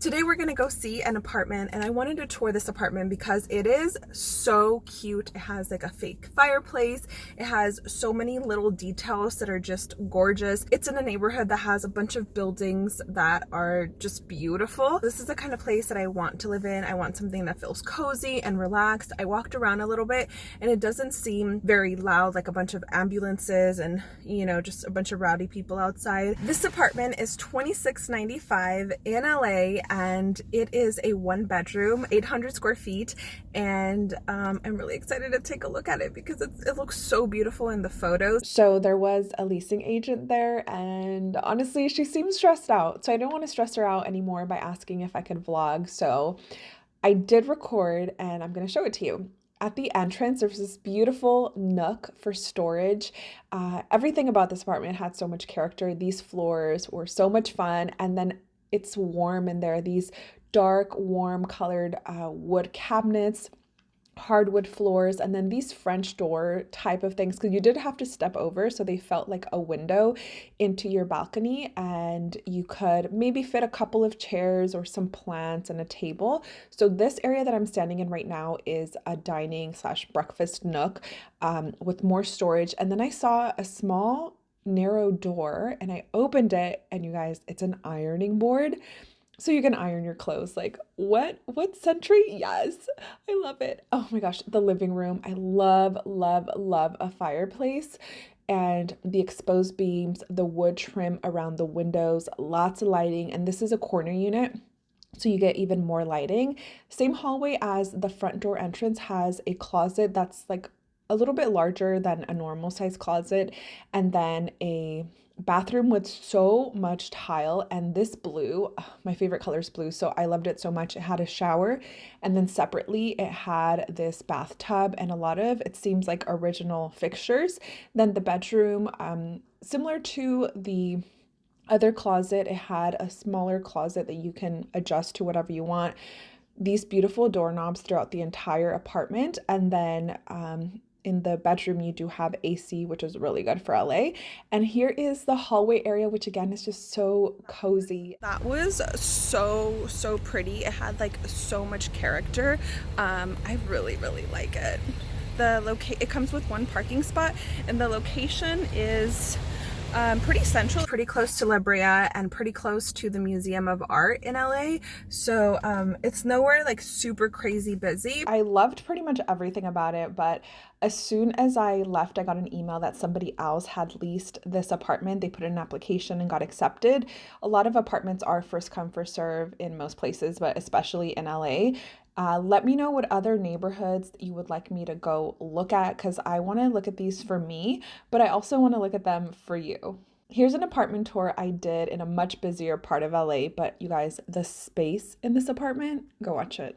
Today we're gonna go see an apartment and I wanted to tour this apartment because it is so cute. It has like a fake fireplace. It has so many little details that are just gorgeous. It's in a neighborhood that has a bunch of buildings that are just beautiful. This is the kind of place that I want to live in. I want something that feels cozy and relaxed. I walked around a little bit and it doesn't seem very loud like a bunch of ambulances and you know just a bunch of rowdy people outside. This apartment is $26.95 in LA and it is a one bedroom 800 square feet and um, I'm really excited to take a look at it because it looks so beautiful in the photos. So there was a leasing agent there and honestly she seems stressed out. So I don't want to stress her out anymore by asking if I could vlog. So I did record and I'm going to show it to you. At the entrance there's this beautiful nook for storage. Uh, everything about this apartment had so much character. These floors were so much fun and then it's warm and there. These dark warm colored uh, wood cabinets hardwood floors and then these french door type of things because you did have to step over so they felt like a window into your balcony and you could maybe fit a couple of chairs or some plants and a table. So this area that i'm standing in right now is a dining slash breakfast nook um, with more storage and then i saw a small narrow door and I opened it and you guys, it's an ironing board. So you can iron your clothes. Like what what century? Yes. I love it. Oh my gosh, the living room. I love love love a fireplace and the exposed beams, the wood trim around the windows, lots of lighting and this is a corner unit so you get even more lighting. Same hallway as the front door entrance has a closet that's like a little bit larger than a normal size closet and then a bathroom with so much tile and this blue my favorite color is blue so i loved it so much it had a shower and then separately it had this bathtub and a lot of it seems like original fixtures. Then the bedroom um similar to the other closet it had a smaller closet that you can adjust to whatever you want. These beautiful doorknobs throughout the entire apartment and then um, in the bedroom you do have AC which is really good for LA and here is the hallway area which again is just so cozy. That was so so pretty. It had like so much character. Um I really really like it. The locate it comes with one parking spot and the location is um, pretty central, pretty close to La Brea and pretty close to the Museum of Art in LA. So um, it's nowhere like super crazy busy. I loved pretty much everything about it, but as soon as I left, I got an email that somebody else had leased this apartment. They put in an application and got accepted. A lot of apartments are first come, first serve in most places, but especially in LA. Uh, let me know what other neighborhoods you would like me to go look at because I want to look at these for me, but I also want to look at them for you. Here's an apartment tour I did in a much busier part of LA, but you guys, the space in this apartment, go watch it.